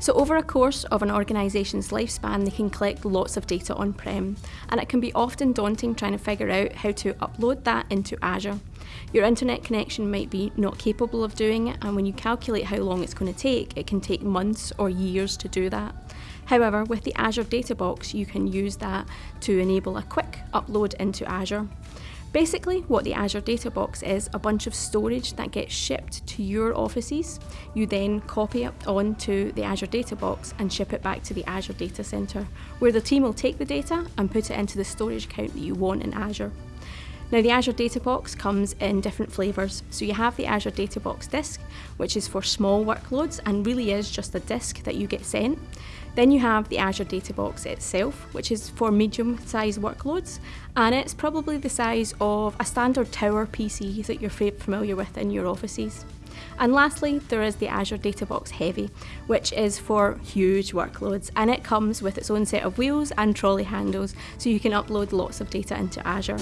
So over a course of an organisation's lifespan, they can collect lots of data on-prem, and it can be often daunting trying to figure out how to upload that into Azure. Your internet connection might be not capable of doing it, and when you calculate how long it's going to take, it can take months or years to do that. However, with the Azure Data Box, you can use that to enable a quick upload into Azure. Basically, what the Azure Data Box is a bunch of storage that gets shipped to your offices. You then copy it onto the Azure Data Box and ship it back to the Azure Data Center, where the team will take the data and put it into the storage account that you want in Azure. Now the Azure Data Box comes in different flavours. So you have the Azure Data Box disk, which is for small workloads and really is just a disk that you get sent. Then you have the Azure Data Box itself, which is for medium-sized workloads, and it's probably the size of a standard tower PC that you're familiar with in your offices. And lastly, there is the Azure Data Box Heavy, which is for huge workloads, and it comes with its own set of wheels and trolley handles, so you can upload lots of data into Azure.